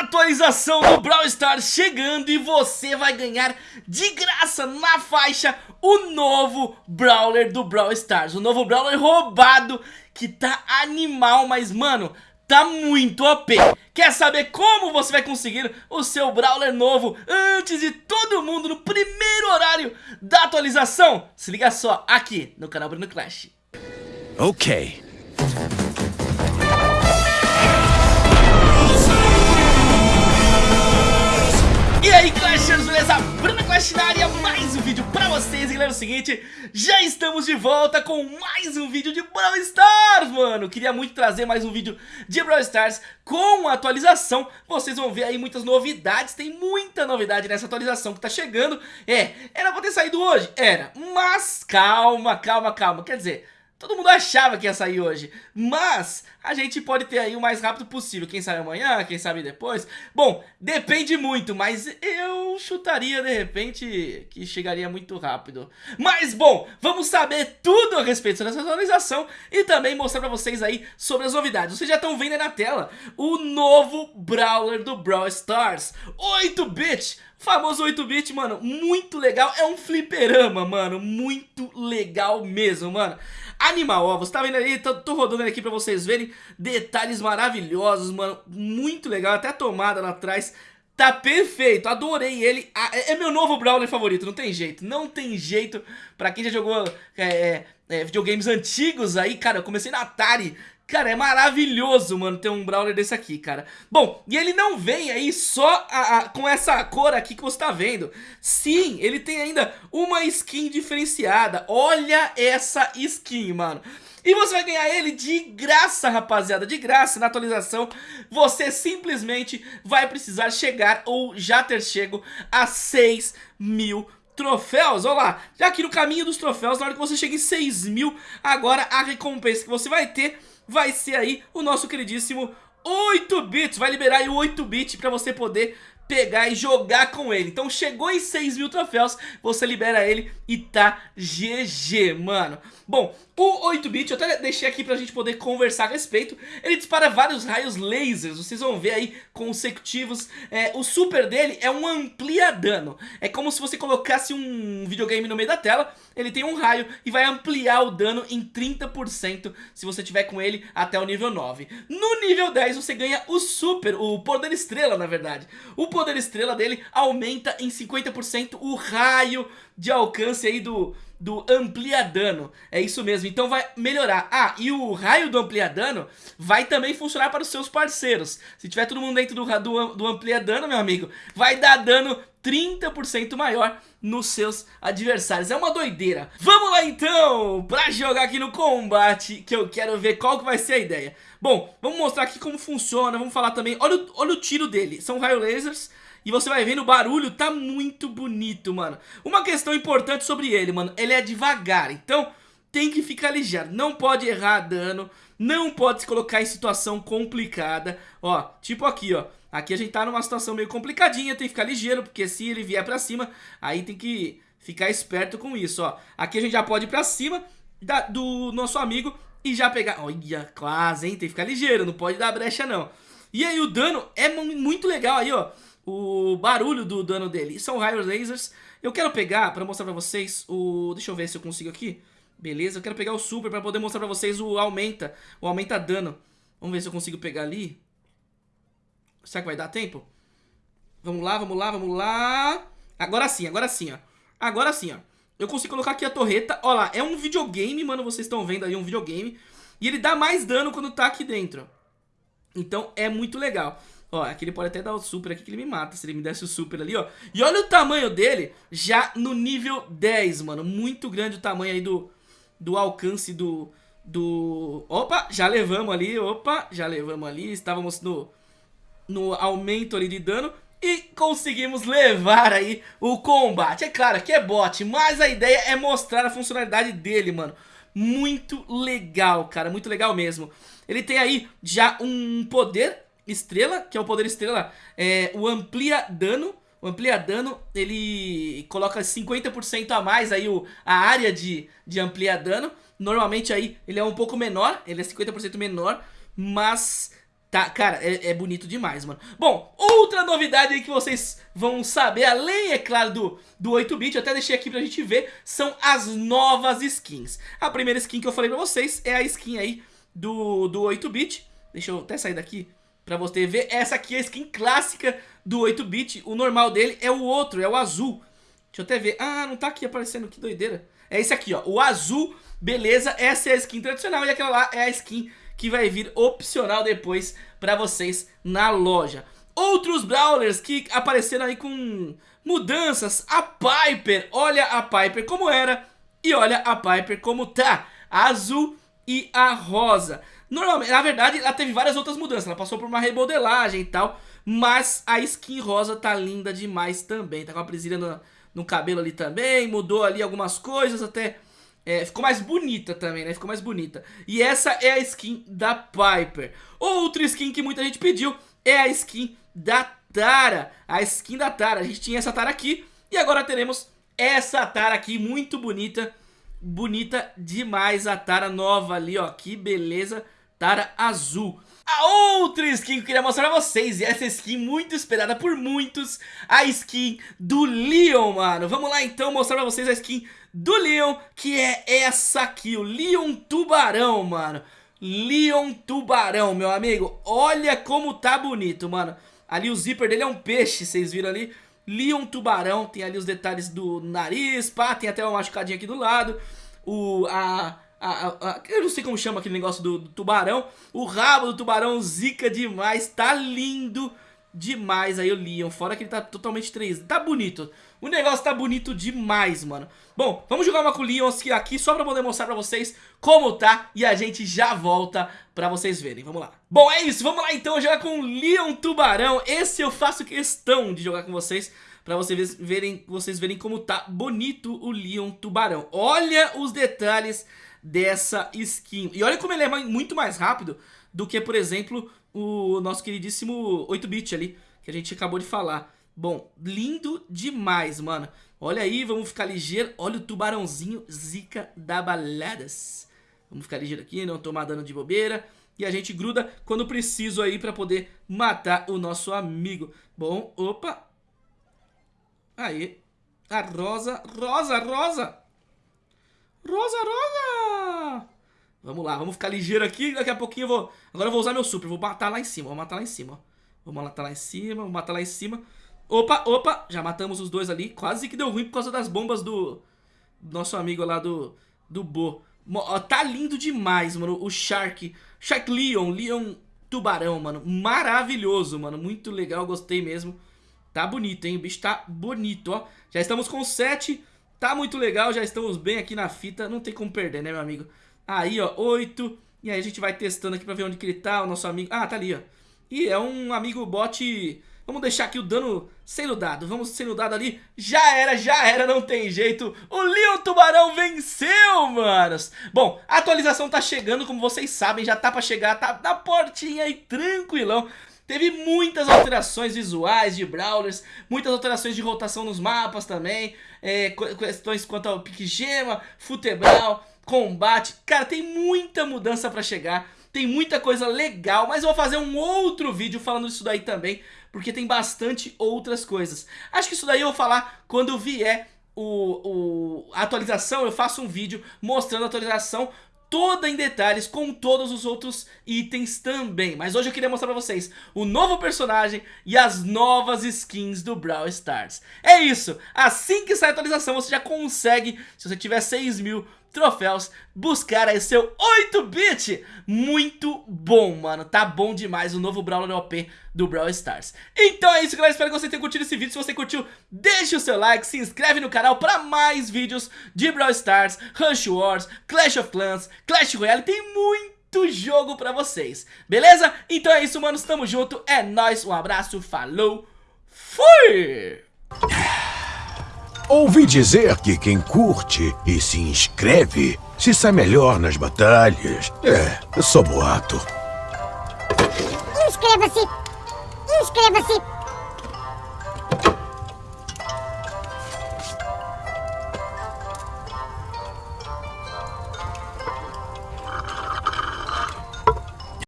atualização do Brawl Stars chegando e você vai ganhar de graça na faixa o novo Brawler do Brawl Stars. O novo Brawler roubado que tá animal, mas mano, tá muito OP. Quer saber como você vai conseguir o seu Brawler novo antes de todo mundo no primeiro horário da atualização? Se liga só aqui no canal Bruno Clash. Ok. E aí Clashers, beleza? Bruna Clash na área, mais um vídeo pra vocês. Galera, é o seguinte, já estamos de volta com mais um vídeo de Brawl Stars, mano. Queria muito trazer mais um vídeo de Brawl Stars com atualização. Vocês vão ver aí muitas novidades, tem muita novidade nessa atualização que tá chegando. É, era pra ter saído hoje? Era, mas calma, calma, calma. Quer dizer... Todo mundo achava que ia sair hoje, mas a gente pode ter aí o mais rápido possível. Quem sabe amanhã, quem sabe depois. Bom, depende muito, mas eu chutaria de repente que chegaria muito rápido. Mas bom, vamos saber tudo a respeito dessa atualização e também mostrar pra vocês aí sobre as novidades. Vocês já estão vendo aí na tela o novo Brawler do Brawl Stars, 8-bit famoso 8-bit, mano, muito legal, é um fliperama, mano, muito legal mesmo, mano. Animal, ó, você tá vendo ali, tô, tô rodando aqui pra vocês verem. Detalhes maravilhosos, mano, muito legal, até a tomada lá atrás Tá perfeito, adorei ele, é, é meu novo Brawler favorito, não tem jeito, não tem jeito. Pra quem já jogou é, é, é videogames antigos aí, cara, eu comecei na Atari Cara, é maravilhoso, mano, ter um Brawler desse aqui, cara. Bom, e ele não vem aí só a, a, com essa cor aqui que você tá vendo. Sim, ele tem ainda uma skin diferenciada. Olha essa skin, mano. E você vai ganhar ele de graça, rapaziada, de graça na atualização. Você simplesmente vai precisar chegar ou já ter chego a 6 mil troféus, olha lá, já aqui no caminho dos troféus, na hora que você chega em 6 mil, agora a recompensa que você vai ter vai ser aí o nosso queridíssimo 8 bits, vai liberar aí o 8 bit pra você poder pegar e jogar com ele. Então chegou em 6 mil troféus, você libera ele e tá GG, mano. Bom, o 8-bit, eu até deixei aqui pra gente poder conversar a respeito, ele dispara vários raios lasers, vocês vão ver aí consecutivos. É, o super dele é um amplia dano, é como se você colocasse um videogame no meio da tela, ele tem um raio e vai ampliar o dano em 30% se você tiver com ele até o nível 9. No nível 10 você ganha o super, o poder estrela na verdade. O poder estrela dele aumenta em 50% o raio de alcance aí do, do amplia dano. É isso mesmo, então vai melhorar. Ah, e o raio do amplia dano vai também funcionar para os seus parceiros. Se tiver todo mundo dentro do, do, do amplia dano, meu amigo, vai dar dano 30% maior nos seus adversários. É uma doideira. Vamos lá então, pra jogar aqui no combate, que eu quero ver qual que vai ser a ideia. Bom, vamos mostrar aqui como funciona, vamos falar também, olha o, olha o tiro dele, são raio lasers e você vai vendo o barulho, tá muito bonito, mano. Uma questão importante sobre ele, mano, ele é devagar, então tem que ficar ligeiro, não pode errar dano, não pode se colocar em situação complicada, ó, tipo aqui, ó. Aqui a gente tá numa situação meio complicadinha, tem que ficar ligeiro, porque se ele vier pra cima, aí tem que ficar esperto com isso, ó. Aqui a gente já pode ir pra cima da, do nosso amigo e já pegar... Olha, quase, hein? Tem que ficar ligeiro, não pode dar brecha, não. E aí o dano é muito legal aí, ó o barulho do dano dele. São raio lasers. Eu quero pegar, pra mostrar pra vocês, o... Deixa eu ver se eu consigo aqui. Beleza, eu quero pegar o super pra poder mostrar pra vocês o aumenta. O aumenta dano. Vamos ver se eu consigo pegar ali. Será que vai dar tempo? Vamos lá, vamos lá, vamos lá. Agora sim, agora sim, ó. Agora sim, ó. Eu consigo colocar aqui a torreta. Olha lá, é um videogame, mano. Vocês estão vendo aí um videogame. E ele dá mais dano quando tá aqui dentro. Então é muito legal. Ó, aqui ele pode até dar o super aqui que ele me mata se ele me desse o super ali, ó. E olha o tamanho dele já no nível 10, mano. Muito grande o tamanho aí do, do alcance do, do... Opa, já levamos ali, opa, já levamos ali. Estávamos no, no aumento ali de dano e conseguimos levar aí o combate. É claro que é bot, mas a ideia é mostrar a funcionalidade dele, mano. Muito legal, cara, muito legal mesmo. Ele tem aí já um poder estrela, que é o poder estrela, é, o amplia dano. O amplia dano, ele coloca 50% a mais aí o, a área de, de amplia dano. Normalmente aí ele é um pouco menor, ele é 50% menor, mas Tá, cara, é, é, bonito demais, mano. Bom, outra novidade aí que vocês vão saber, além, é claro, do, do 8-bit, eu até deixei aqui pra gente ver, são as novas skins. A primeira skin que eu falei pra vocês é a skin aí do, do 8-bit. Deixa eu até sair daqui pra você ver. Essa aqui é a skin clássica do 8-bit. O normal dele é o outro, é o azul. Deixa eu até ver. Ah, não tá aqui aparecendo, que doideira. É esse aqui, ó, o azul, beleza, essa é a skin tradicional e aquela lá é a skin que vai vir opcional depois pra vocês na loja. Outros Brawlers que apareceram aí com mudanças, a Piper, olha a Piper como era e olha a Piper como tá, a azul e a rosa. Normalmente, na verdade, ela teve várias outras mudanças, ela passou por uma remodelagem e tal, mas a skin rosa tá linda demais também, tá com a presilha no, no cabelo ali também, mudou ali algumas coisas, até é, ficou mais bonita também, né? Ficou mais bonita. E essa é a skin da Piper. Outra skin que muita gente pediu é a skin da Tara. A skin da Tara. A gente tinha essa Tara aqui e agora teremos essa Tara aqui, muito bonita. Bonita demais a Tara nova ali, ó. Que beleza. Tara azul. A outra skin que eu queria mostrar pra vocês, e essa skin muito esperada por muitos, a skin do Leon, mano. Vamos lá então mostrar pra vocês a skin do Leon, que é essa aqui, o Leon Tubarão, mano. Leon Tubarão, meu amigo. Olha como tá bonito, mano. Ali o zíper dele é um peixe, vocês viram ali? Leon Tubarão, tem ali os detalhes do nariz, pá, tem até uma machucadinha aqui do lado. O, a, a, a, eu não sei como chama aquele negócio do, do tubarão. O rabo do tubarão zica demais, tá lindo demais aí o Leon. Fora que ele tá totalmente 3 Tá bonito. O negócio tá bonito demais, mano. Bom, vamos jogar uma com o Leon aqui só pra poder mostrar pra vocês como tá. E a gente já volta pra vocês verem. Vamos lá. Bom, é isso. Vamos lá então jogar com o Leon Tubarão. Esse eu faço questão de jogar com vocês. Pra vocês verem, vocês verem como tá bonito o Leon Tubarão. Olha os detalhes dessa skin. E olha como ele é muito mais rápido do que, por exemplo, o nosso queridíssimo 8-bit ali, que a gente acabou de falar. Bom, lindo demais, mano. Olha aí, vamos ficar ligeiro. Olha o tubarãozinho zica da baladas. Vamos ficar ligeiro aqui, não tomar dano de bobeira. E a gente gruda quando preciso aí pra poder matar o nosso amigo. Bom, opa. Aí. A rosa, rosa, rosa. Rosa, rosa. Vamos lá, vamos ficar ligeiro aqui. Daqui a pouquinho eu vou... Agora eu vou usar meu super. Vou matar lá em cima. Vou matar lá em cima. Vou matar lá em cima. Vou matar lá em cima. Opa, opa. Já matamos os dois ali. Quase que deu ruim por causa das bombas do... Nosso amigo lá do... Do Bo. Tá lindo demais, mano. O Shark. Shark Leon. Leon Tubarão, mano. Maravilhoso, mano. Muito legal. Gostei mesmo. Tá bonito, hein? O bicho tá bonito, ó. Já estamos com 7. Tá muito legal. Já estamos bem aqui na fita. Não tem como perder, né, meu amigo? Aí, ó, 8. E aí a gente vai testando aqui pra ver onde que ele tá, o nosso amigo. Ah, tá ali, ó. E é um amigo bot... Vamos deixar aqui o dano sendo dado. Vamos sendo dado ali. Já era, já era, não tem jeito. O Leon Tubarão venceu, manos. Bom, a atualização tá chegando, como vocês sabem. Já tá pra chegar, tá na portinha aí, tranquilão. Teve muitas alterações visuais de Brawlers, muitas alterações de rotação nos mapas também, é, questões quanto ao pique gema, futebral combate. Cara, tem muita mudança pra chegar, tem muita coisa legal, mas eu vou fazer um outro vídeo falando disso daí também, porque tem bastante outras coisas. Acho que isso daí eu vou falar quando vier o, o, a atualização, eu faço um vídeo mostrando a atualização toda em detalhes com todos os outros itens também. Mas hoje eu queria mostrar pra vocês o novo personagem e as novas skins do Brawl Stars. É isso, assim que sai a atualização você já consegue, se você tiver 6 mil troféus, buscar aí seu 8-bit. Muito bom, mano. Tá bom demais o novo Brawler OP do Brawl Stars. Então é isso, galera. Espero que você tenha curtido esse vídeo. Se você curtiu, deixe o seu like, se inscreve no canal para mais vídeos de Brawl Stars, Rush Wars, Clash of Clans, Clash Royale. Tem muito jogo pra vocês, beleza? Então é isso, mano. Tamo junto. É nóis. Um abraço. Falou. Fui! Ouvi dizer que quem curte e se inscreve se sai melhor nas batalhas. É, só boato. Inscreva-se! Inscreva-se!